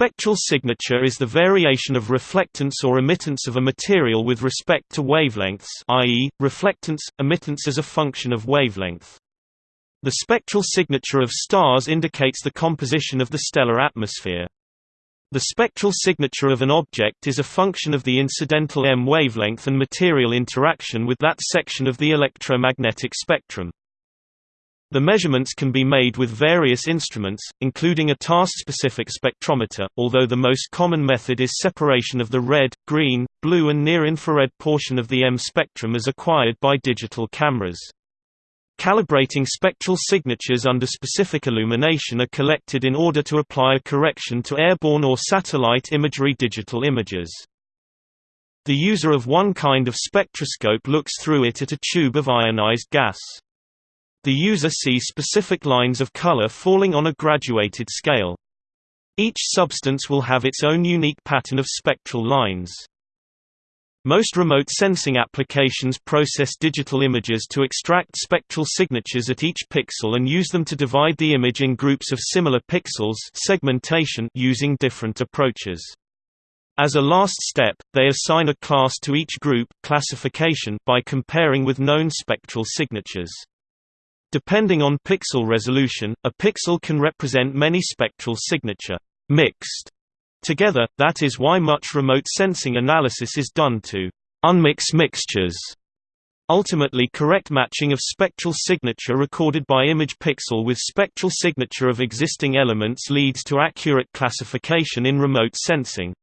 spectral signature is the variation of reflectance or emittance of a material with respect to wavelengths i.e., reflectance, emittance as a function of wavelength. The spectral signature of stars indicates the composition of the stellar atmosphere. The spectral signature of an object is a function of the incidental EM wavelength and material interaction with that section of the electromagnetic spectrum. The measurements can be made with various instruments, including a task-specific spectrometer, although the most common method is separation of the red, green, blue and near-infrared portion of the EM spectrum as acquired by digital cameras. Calibrating spectral signatures under specific illumination are collected in order to apply a correction to airborne or satellite imagery digital images. The user of one kind of spectroscope looks through it at a tube of ionized gas. The user sees specific lines of color falling on a graduated scale. Each substance will have its own unique pattern of spectral lines. Most remote sensing applications process digital images to extract spectral signatures at each pixel and use them to divide the image in groups of similar pixels segmentation using different approaches. As a last step, they assign a class to each group classification by comparing with known spectral signatures. Depending on pixel resolution, a pixel can represent many spectral signature mixed together, that is why much remote sensing analysis is done to unmix mixtures. Ultimately correct matching of spectral signature recorded by image pixel with spectral signature of existing elements leads to accurate classification in remote sensing.